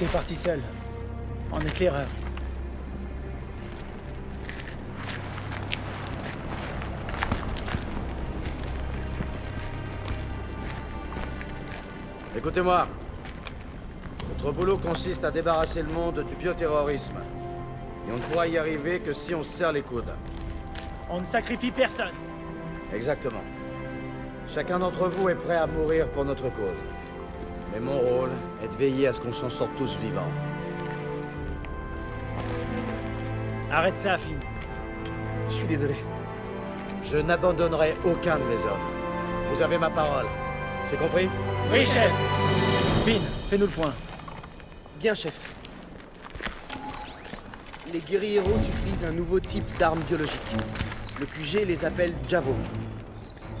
Était parti seul. En éclaireur. Écoutez-moi. Notre boulot consiste à débarrasser le monde du bioterrorisme. Et on ne pourra y arriver que si on se serre les coudes. On ne sacrifie personne. Exactement. Chacun d'entre vous est prêt à mourir pour notre cause. Mais mon rôle est de veiller à ce qu'on s'en sorte tous vivants. Arrête ça, Finn. Je suis désolé. Je n'abandonnerai aucun de mes hommes. Vous avez ma parole. C'est compris? Oui, chef Finn, fais-nous le point. Bien, chef. Les guerrieros utilisent un nouveau type d'arme biologique. Le QG les appelle Javo.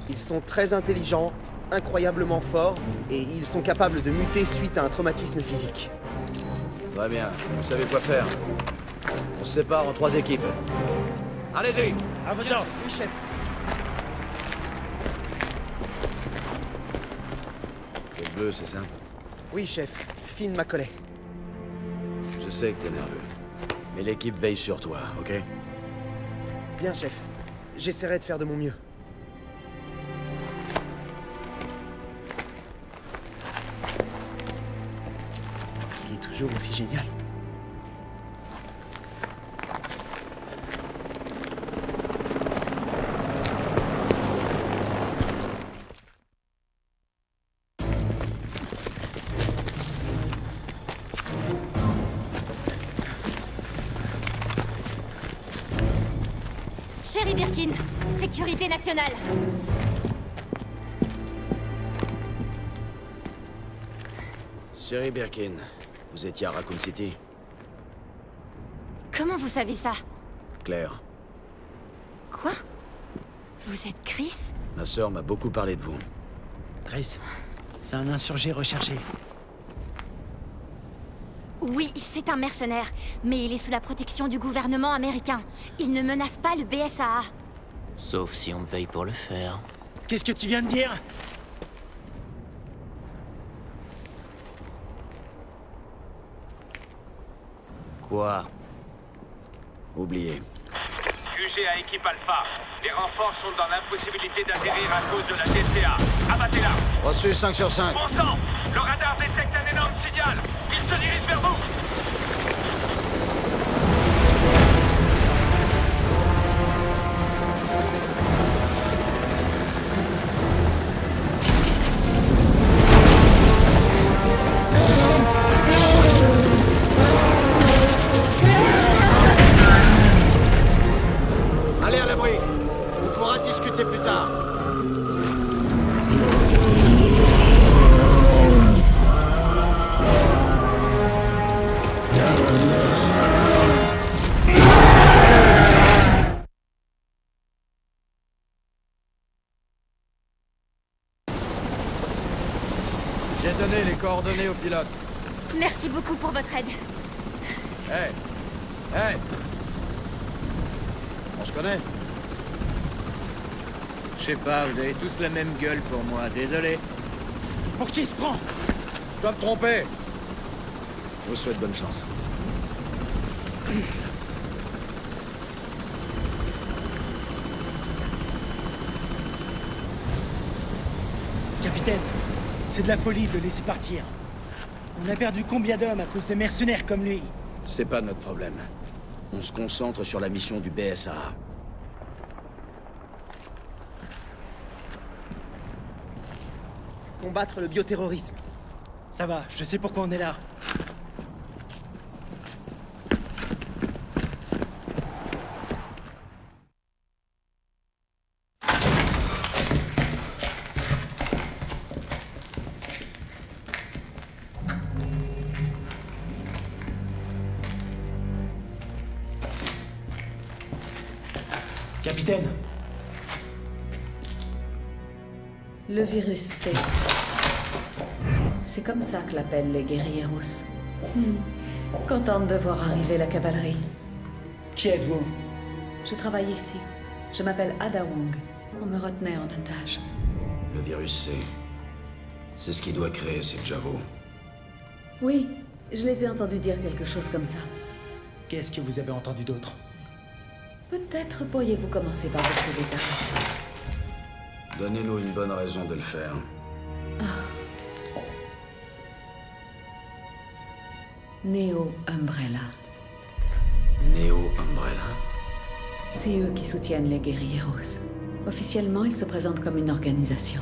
Ils sont très intelligents, incroyablement forts, et ils sont capables de muter suite à un traumatisme physique. Très bien. Vous savez quoi faire. On se sépare en trois équipes. Allez-y À vos ordres Oui, chef. Quel bleu, c'est ça Oui, chef. Finn Macaulay. Je sais que t'es nerveux. Mais l'équipe veille sur toi, ok? Bien, chef. J'essaierai de faire de mon mieux. Toujours aussi génial. Chérie Birkin, sécurité nationale. Chérie Birkin, vous étiez à Raccoon City Comment vous savez ça? Claire, Quoi? Vous êtes Chris? Ma sœur m'a beaucoup parlé de vous. Chris, c'est un insurgé recherché. Oui, c'est un mercenaire, mais il est sous la protection du gouvernement américain. Il ne menace pas le BSAA. Sauf si on me paye pour le faire. Qu'est-ce que tu viens de dire? Quoi Oubliez. QG à équipe Alpha. Les renforts sont dans l'impossibilité d'atterrir à cause de la DCA. Abattez-la Reçu 5 sur 5. Bon sang Le radar détecte un énorme signal Il se dirige discuter plus tard. J'ai donné les coordonnées au pilote. Merci beaucoup pour votre aide. Hey Hey On se connaît? Je sais pas, vous avez tous la même gueule pour moi, désolé. Pour qui il se prend? Je dois me tromper. Je vous souhaite bonne chance. Capitaine, c'est de la folie de le laisser partir. On a perdu combien d'hommes à cause de mercenaires comme lui? C'est pas notre problème. On se concentre sur la mission du BSA. Combattre le bioterrorisme. Ça va, je sais pourquoi on est là. Capitaine, Le virus C. L'appellent les guerrieros. Hmm. Contente de voir arriver la cavalerie. qui êtes-vous? Je travaille ici. Je m'appelle Ada Wong. On me retenait en otage. Le virus C. C'est ce qui doit créer ces Javo. Oui, Je les ai entendus dire quelque chose comme ça. Qu'est-ce que vous avez entendu d'autre? Peut-être pourriez-vous commencer par baisser les armes. Donnez-nous une bonne raison de le faire. Neo Umbrella. Neo Umbrella? C'est eux qui soutiennent les guerrieros. Officiellement, ils se présentent comme une organisation.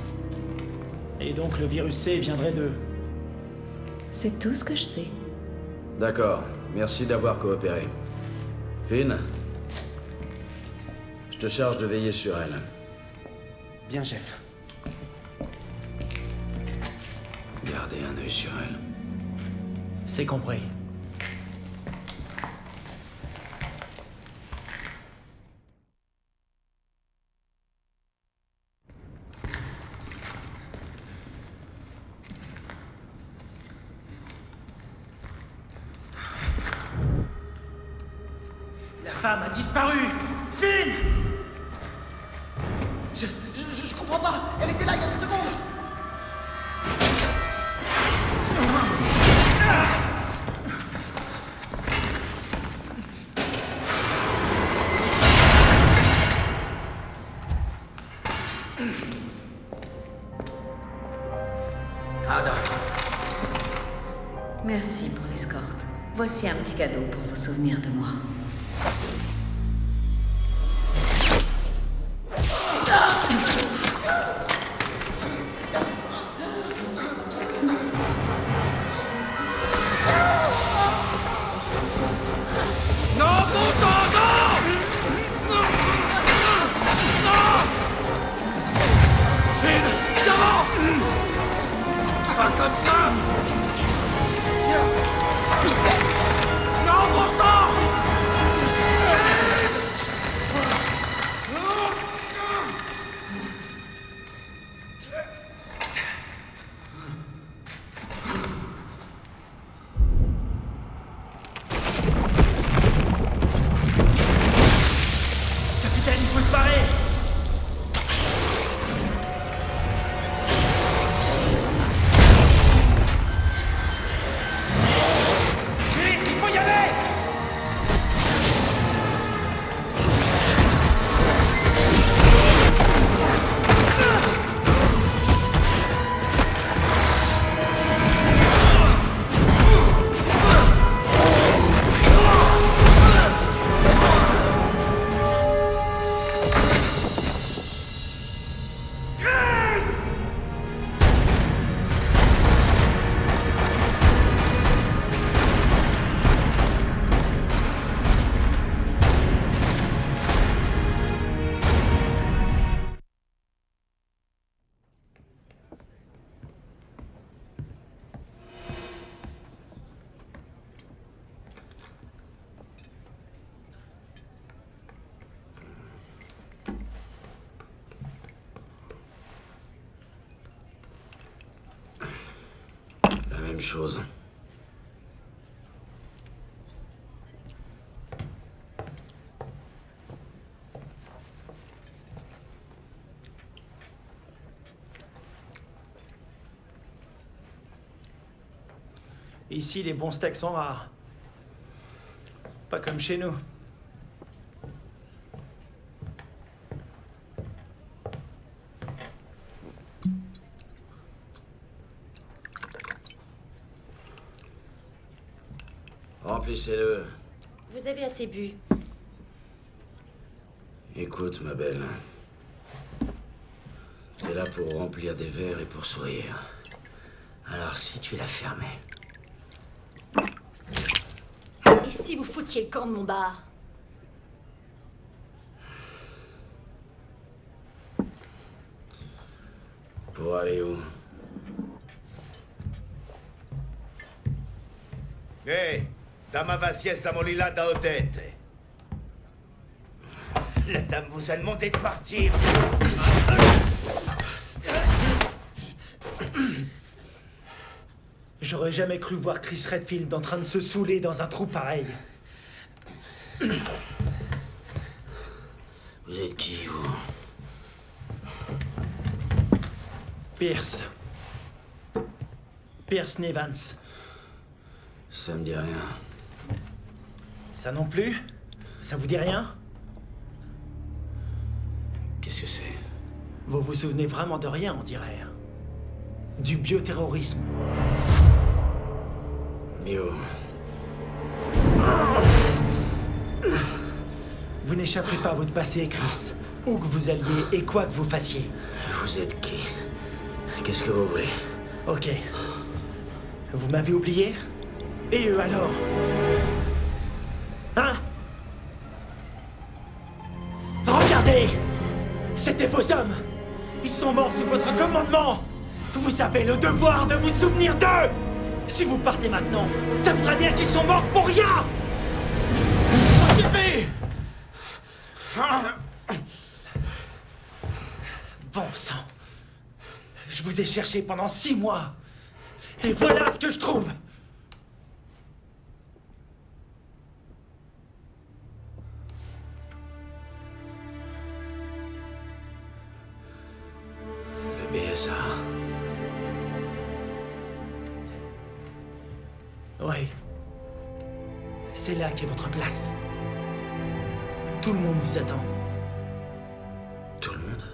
Et donc le virus C viendrait de... C'est tout ce que je sais. D'accord, merci d'avoir coopéré. Finn? Je te charge de veiller sur elle. Bien, chef. Gardez un œil sur elle. C'est compris. Souvenir de moi. Ici, les bons steaks sont rares. Pas comme chez nous. Écoute, ma belle. T'es là pour remplir des verres et pour sourire. Alors si tu la fermais. Et si vous foutiez le camp de mon bar? Pour aller où? Ehi, dama. La dame vous a demandé de partir. J'aurais jamais cru voir Chris Redfield en train de se saouler dans un trou pareil. Vous êtes qui, vous? Pierce. Pierce Nevans. Ça me dit rien. Ça non plus Ça vous dit rien Qu'est-ce que c'est Vous vous souvenez vraiment de rien, on dirait. Du bioterrorisme. Bio. Vous n'échapperez pas à votre passé, Chris. Où que vous alliez et quoi que vous fassiez. Vous êtes qui Qu'est-ce que vous voulez Ok. Vous m'avez oublié Et eux alors Vous avez le devoir de vous souvenir d'eux. Si vous partez maintenant, ça voudra dire qu'ils sont morts pour rien. Occupez Bon sang. Je vous ai cherché pendant six mois. Et voilà ce que je trouve BSA. Oui. C'est là qu'est votre place. Tout le monde vous attend. Tout le monde?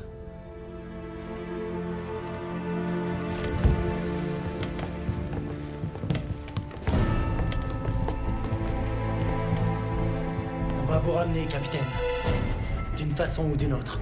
On va vous ramener, capitaine. D'une façon ou d'une autre.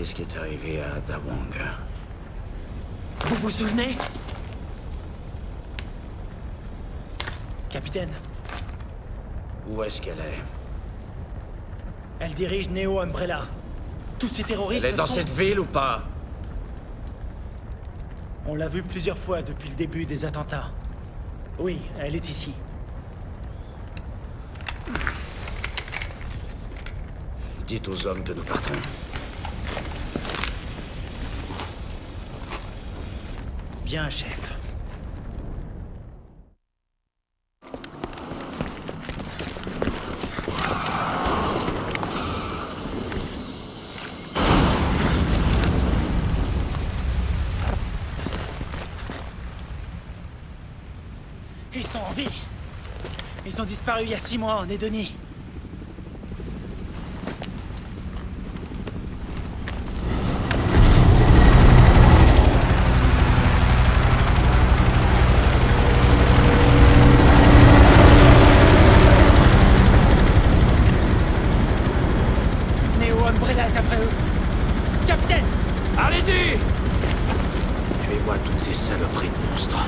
Qu'est-ce qui est arrivé à Dawang Vous vous souvenez? Capitaine, Où est-ce qu'elle est? Elle dirige Neo Umbrella. Tous ces terroristes Elle est dans sont- cette ville ou pas? On l'a vue plusieurs fois depuis le début des attentats. Oui, elle est ici. Dites aux hommes que nous partons. Bien, chef. Ils sont en vie. Ils ont disparu il y a six mois en Edonie. Neo Umbrella est après eux. Capitaine Allez-y Tuez-moi toutes ces saloperies de monstres.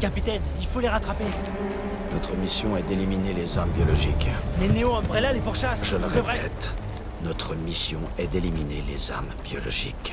Capitaine, il faut les rattraper. Notre mission est d'éliminer les armes biologiques. Mais Neo Umbrella les pourchasse. Je le répète, notre mission est d'éliminer les armes biologiques.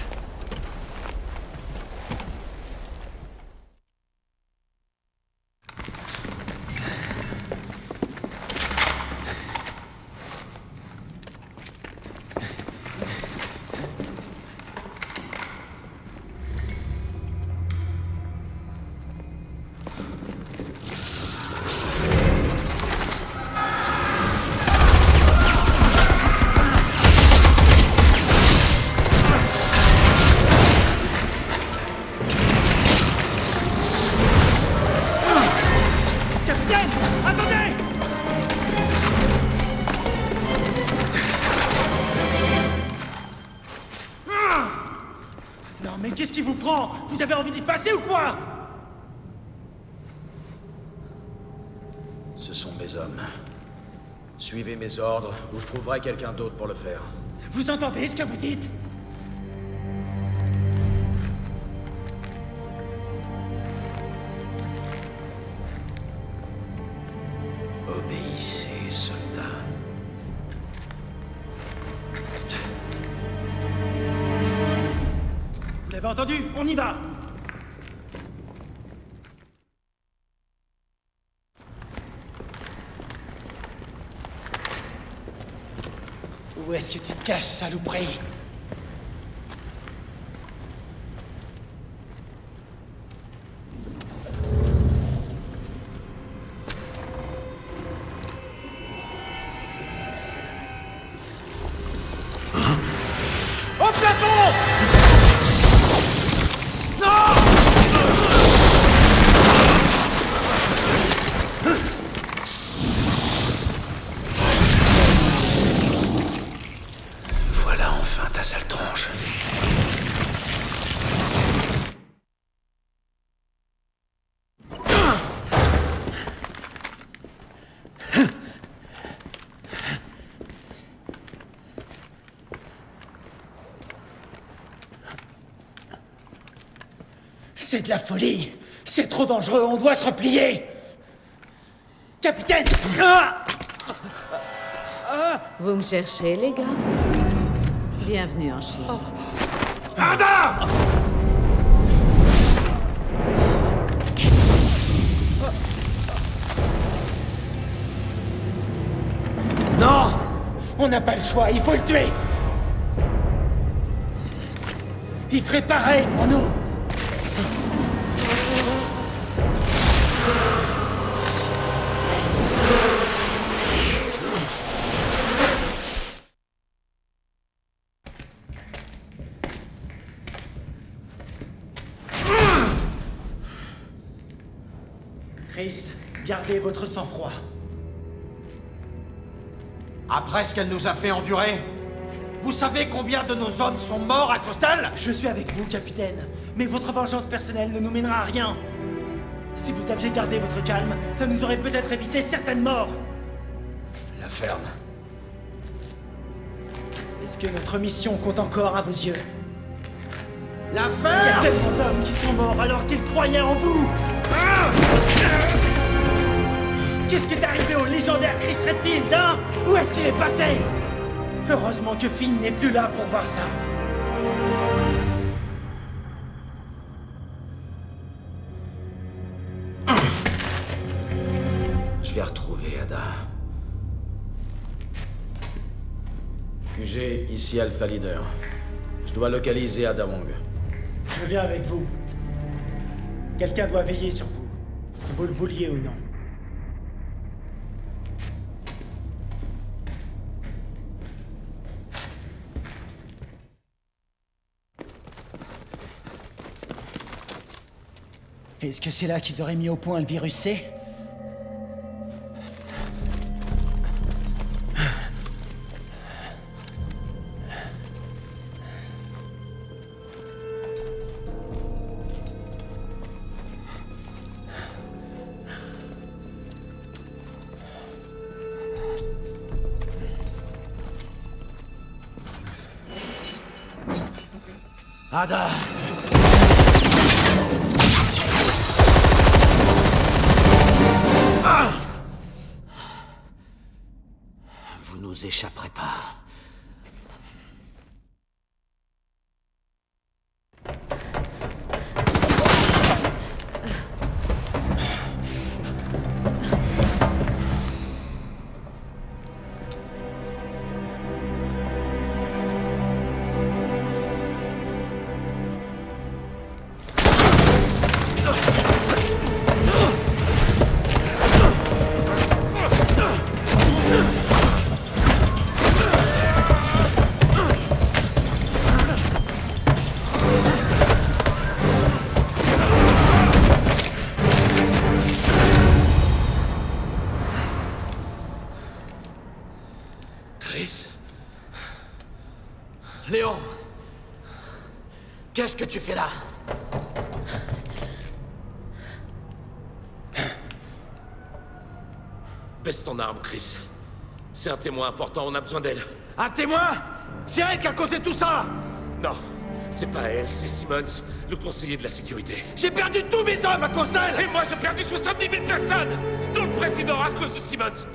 Ou je trouverai quelqu'un d'autre pour le faire. Vous entendez ce que vous dites? Où est-ce que tu te caches, saloperie? C'est de la folie. C'est trop dangereux, on doit se replier. Capitaine Ah Vous me cherchez, les gars. Bienvenue en Chine. Ada Non On n'a pas le choix, il faut le tuer. Il ferait pareil pour nous gardez votre sang-froid. Après ce qu'elle nous a fait endurer, vous savez combien de nos hommes sont morts à cause d'elle Je suis avec vous, capitaine. Mais votre vengeance personnelle ne nous mènera à rien. Si vous aviez gardé votre calme, ça nous aurait peut-être évité certaines morts. La ferme. Est-ce que notre mission compte encore à vos yeux? La Il y a ferme tellement d'hommes qui sont morts alors qu'ils croyaient en vous Qu'est-ce qui est arrivé au légendaire Chris Redfield, hein? Où est-ce qu'il est passé? Heureusement que Finn n'est plus là pour voir ça. Je vais retrouver Ada. QG, ici Alpha Leader. Je dois localiser Ada Wong. Je viens avec vous. Quelqu'un doit veiller sur vous, que vous le vouliez ou non. Est-ce que c'est là qu'ils auraient mis au point le virus C? Arme, Chris. C'est un témoin important, on a besoin d'elle. Un témoin? C'est elle qui a causé tout ça? Non, c'est pas elle, c'est Simmons, le conseiller de la sécurité. J'ai perdu tous mes hommes à cause d'elle Et moi, j'ai perdu 70 000 personnes Dont le président à cause de Simmons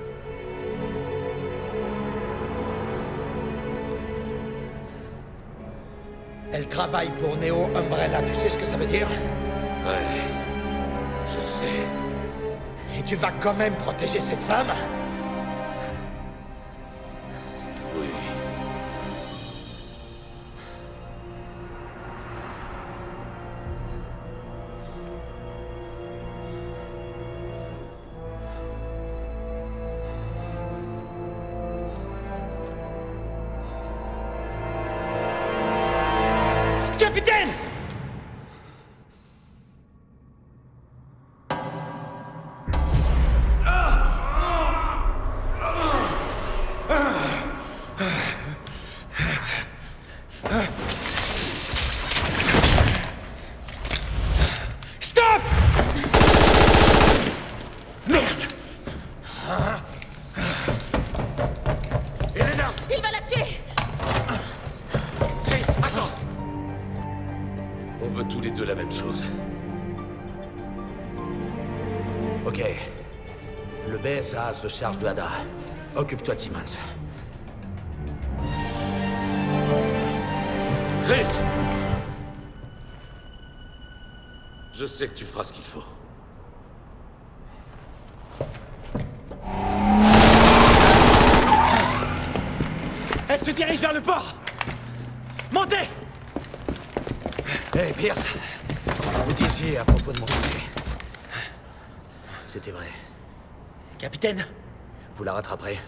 Elle travaille pour Neo Umbrella, tu sais ce que ça veut dire? Ouais, je sais. Et tu vas quand même protéger cette femme charge de Ada. Occupe-toi de Simmons. Chris Je sais que tu feras ce qu'il faut. Elle se dirige vers le port Montez Hé, Pierce Vous disiez à propos de mon succès. C'était vrai. Capitaine, Vous la rattraperez.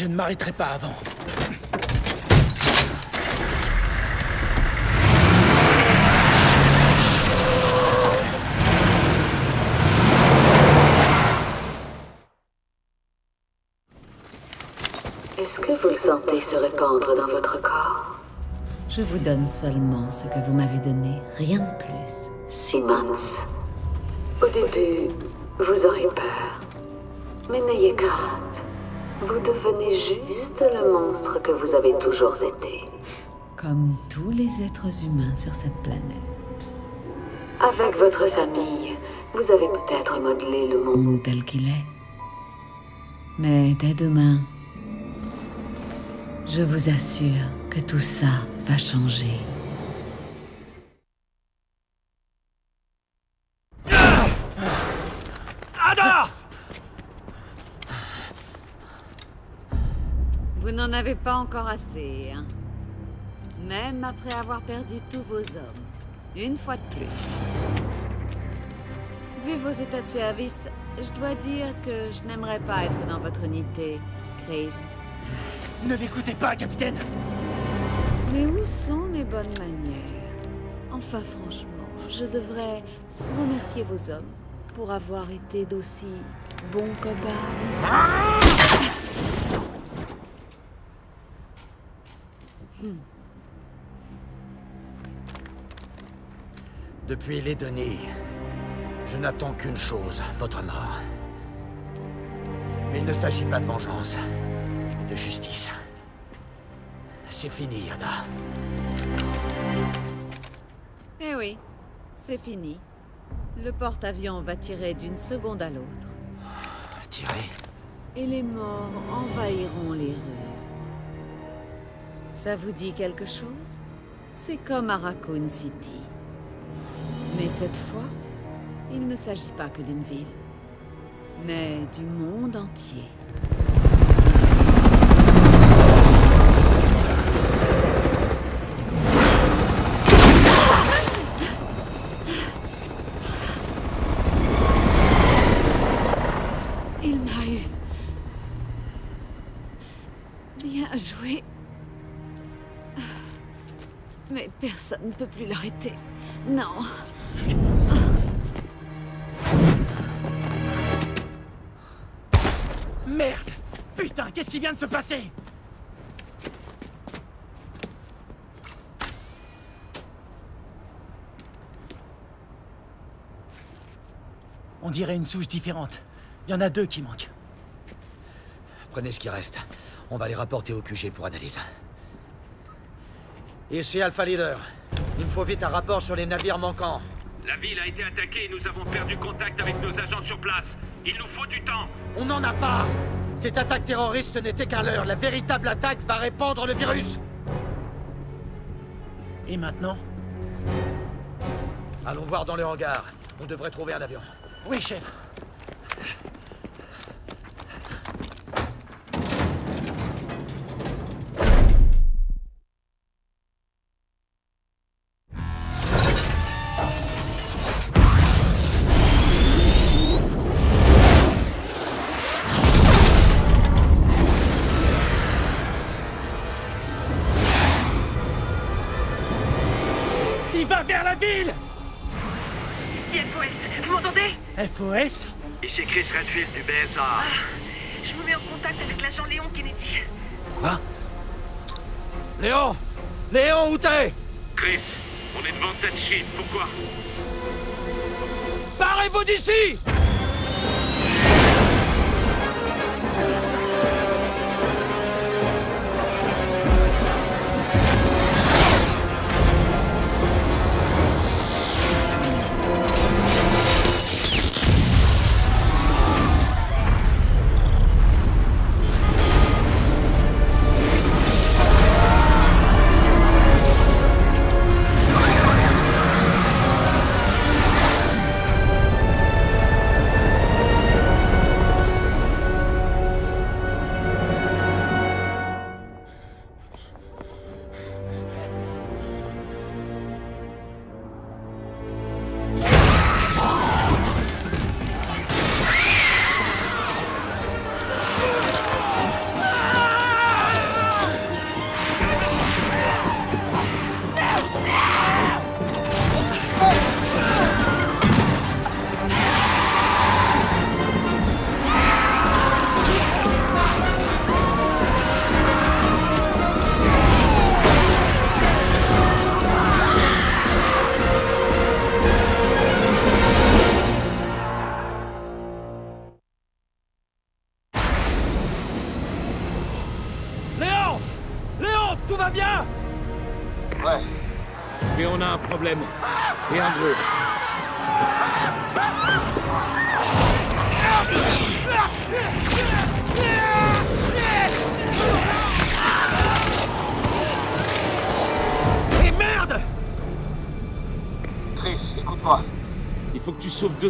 Je ne m'arrêterai pas avant. Est-ce que vous le sentez se répandre dans votre corps? Je vous donne seulement ce que vous m'avez donné, rien de plus. Simmons, au début, vous aurez peur. Mais n'ayez crainte. Vous devenez juste le monstre que vous avez toujours été. Comme tous les êtres humains sur cette planète. Avec votre famille, vous avez peut-être modelé le monde tel qu'il est. Mais dès demain, je vous assure que tout ça va changer. Vous n'en avez pas encore assez, hein Même après avoir perdu tous vos hommes. Une fois de plus. Vu vos états de service, je dois dire que je n'aimerais pas être dans votre unité, Chris. Ne l'écoutez pas, capitaine Mais où sont mes bonnes manières? Enfin, franchement, je devrais remercier vos hommes pour avoir été d'aussi bons copains. Hmm. Depuis les données, je n'attends qu'une chose, votre mort. Mais il ne s'agit pas de vengeance, mais de justice. C'est fini, Ada. Eh oui, c'est fini. Le porte-avions va tirer d'une seconde à l'autre. Tirer? Et les morts envahiront les rues. Ça vous dit quelque chose? C'est comme à Raccoon City. Mais cette fois, il ne s'agit pas que d'une ville, mais du monde entier. Personne ne peut plus l'arrêter. Non. Merde Putain, qu'est-ce qui vient de se passer? On dirait une souche différente. Il y en a deux qui manquent. Prenez ce qui reste. On va les rapporter au QG pour analyse. Ici Alpha Leader. Il me faut vite un rapport sur les navires manquants. La ville a été attaquée et nous avons perdu contact avec nos agents sur place. Il nous faut du temps. On n'en a pas Cette attaque terroriste n'était qu'un leurre. La véritable attaque va répandre le virus Et maintenant? Allons voir dans le hangar. On devrait trouver un avion. Oui, chef. Ah, Je vous mets en contact avec l'agent Léon Kennedy. Quoi? Léon! Léon, où t'es? Chris, on est devant cette Chine. Pourquoi? Barrez-vous d'ici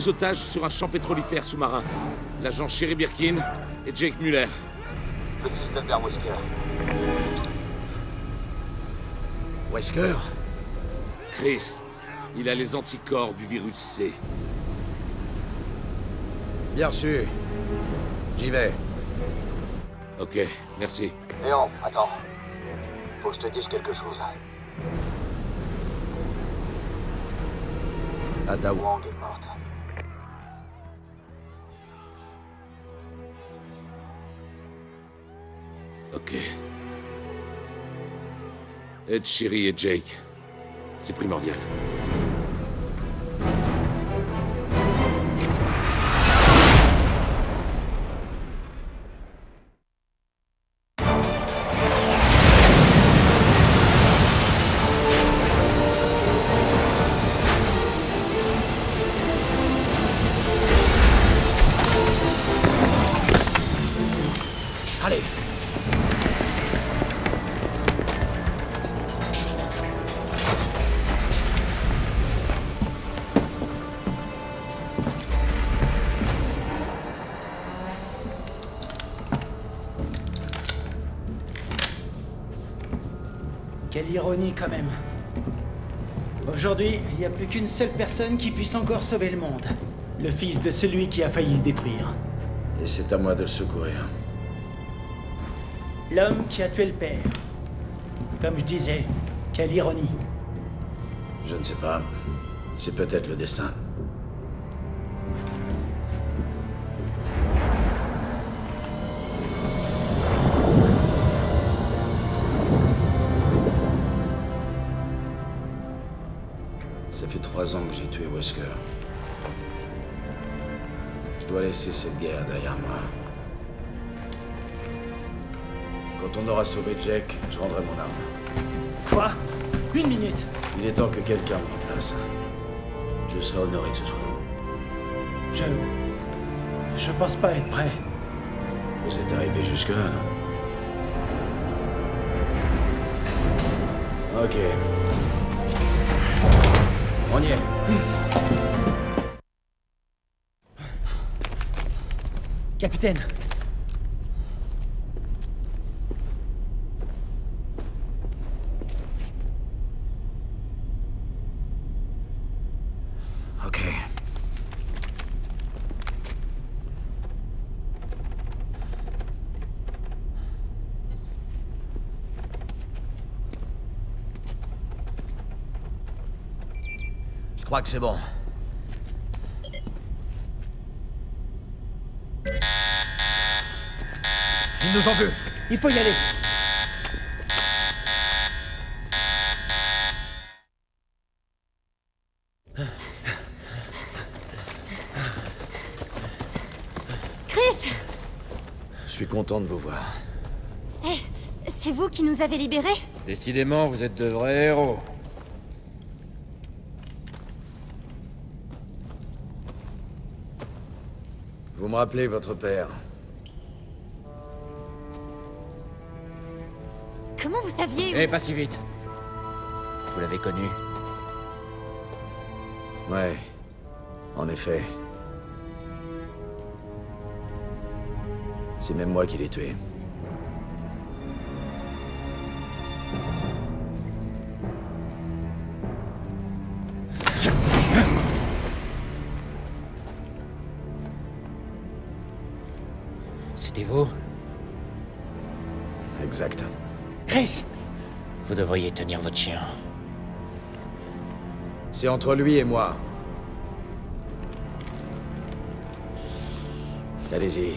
deux otages sur un champ pétrolifère sous-marin. L'agent Sherry Birkin et Jake Muller. Le fils d'Albert Wesker. Wesker? Chris, il a les anticorps du virus C. Bien reçu. J'y vais. Ok, merci. Léon, attends. Faut que je te dise quelque chose. Ada Wang est morte. Ok. Ed, Sherry et Jake. C'est primordial. Quand même. Aujourd'hui, il n'y a plus qu'une seule personne qui puisse encore sauver le monde. Le fils de celui qui a failli le détruire. Et c'est à moi de le secourir. L'homme qui a tué le père. Comme je disais, quelle ironie. Je ne sais pas. C'est peut-être le destin. Wesker. Je dois laisser cette guerre derrière moi. Quand on aura sauvé Jack, je rendrai mon arme. Quoi? Une minute Il est temps que quelqu'un me remplace. Je serai honoré que ce soit vous. Je... Je pense pas être prêt. Vous êtes arrivé jusque-là, non? Ok. On y est. Capitaine Ok. Je crois que c'est bon. Il nous en veut. Il faut y aller Chris Je suis content de vous voir. Eh, c'est vous qui nous avez libérés Décidément, vous êtes de vrais héros. Vous me rappelez votre père saviez où- Eh, pas si vite. Vous l'avez connu Ouais, en effet. C'est même moi qui l'ai tué. Devriez tenir votre chien. C'est entre lui et moi. Allez-y.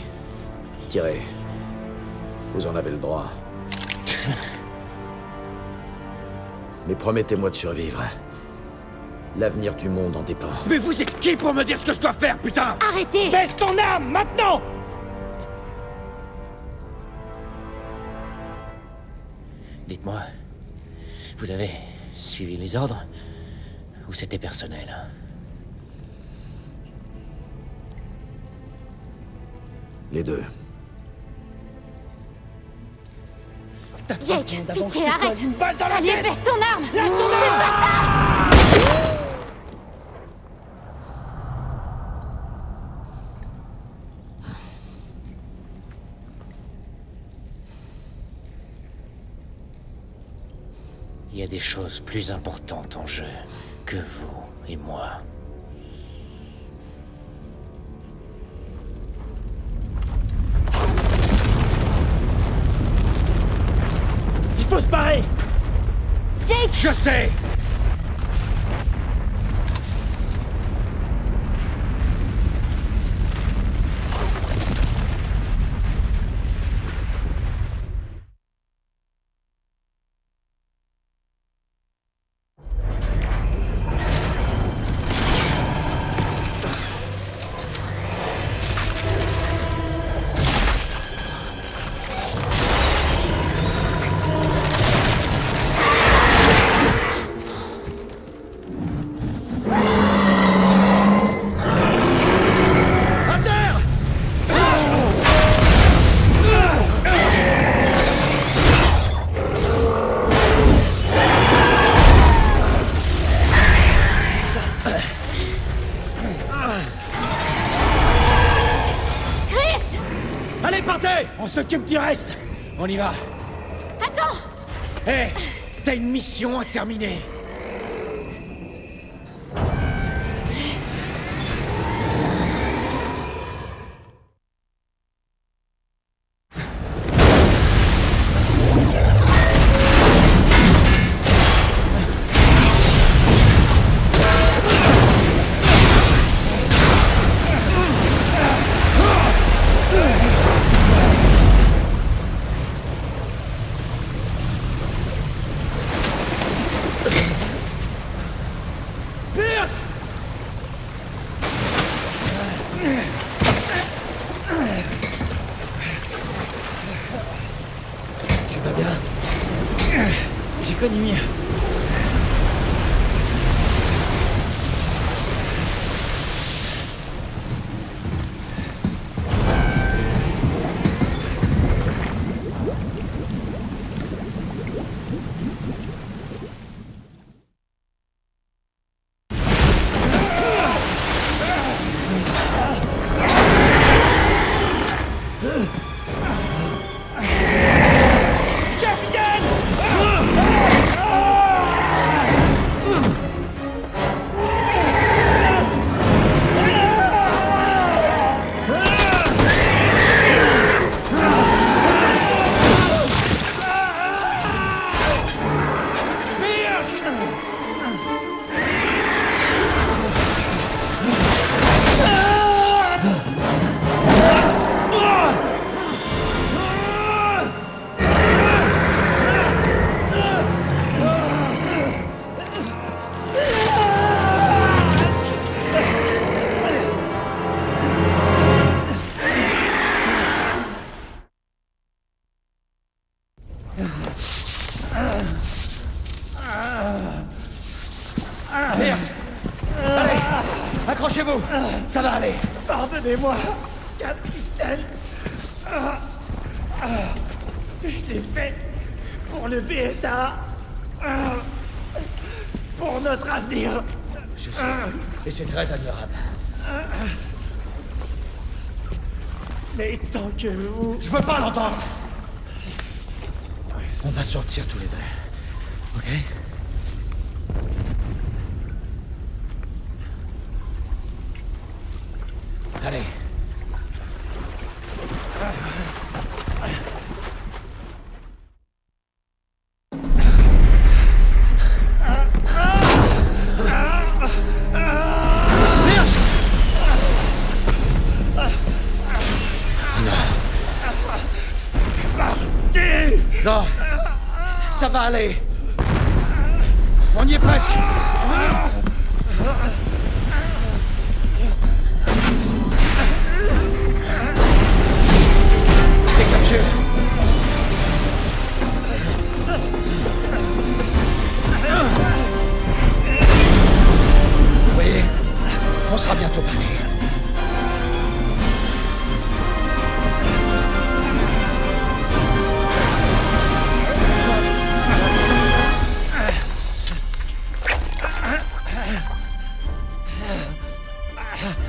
Tirez. Vous en avez le droit. Mais promettez-moi de survivre. L'avenir du monde en dépend. Mais vous êtes qui pour me dire ce que je dois faire, putain? Arrêtez Baisse ton arme, maintenant Dites-moi, vous avez suivi les ordres? Ou c'était personnel? Les deux. Jake, pitié, arrête. Allez, baisse ton arme. Lâche ton Fais arme. pas ça des choses plus importantes en jeu que vous et moi. Il faut se barrer Jake Je sais partez On s'occupe du reste On y va. Attends Hé T'as une mission à terminer. Pardonnez-moi, capitaine. Ah, ah, Je l'ai fait pour le BSA. Ah, Pour notre avenir. Je sais. Et c'est très admirable. Mais tant que vous... Je veux pas l'entendre On va sortir tous les deux. Ok?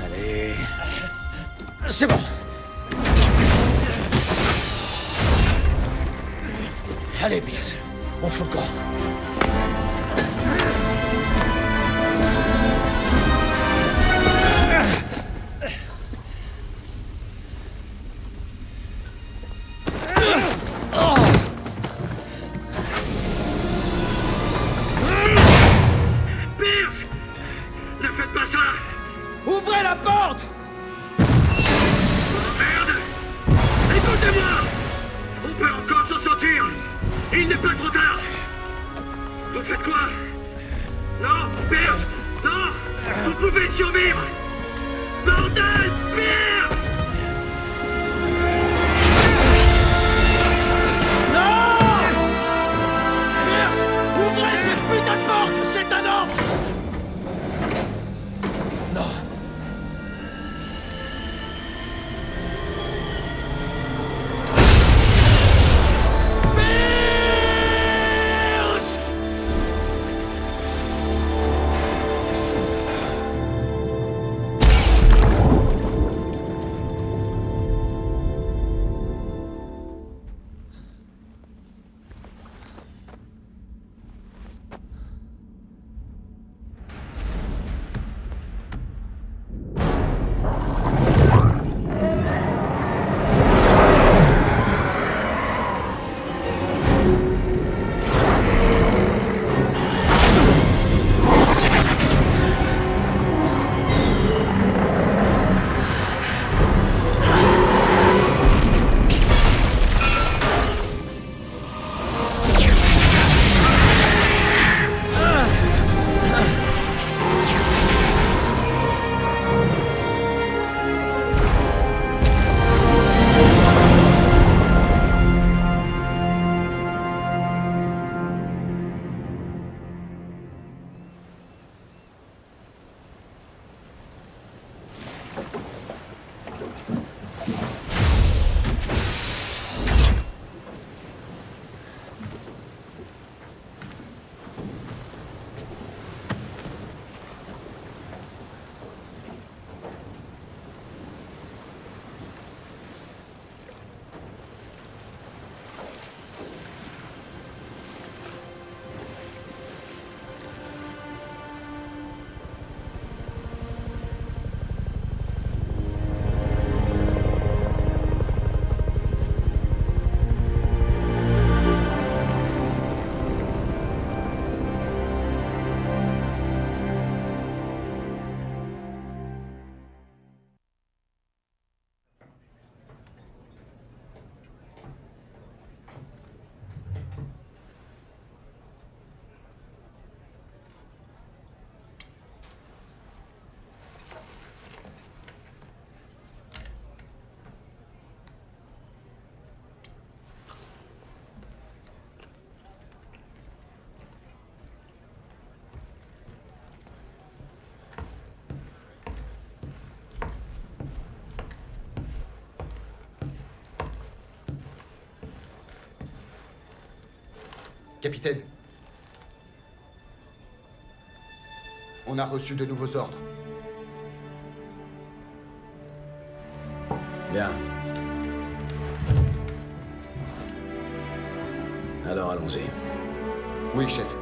Allez. C'est bon. Allez, Pierce. On fout le. Capitaine, on a reçu de nouveaux ordres. Bien. Alors allons-y. Oui, chef.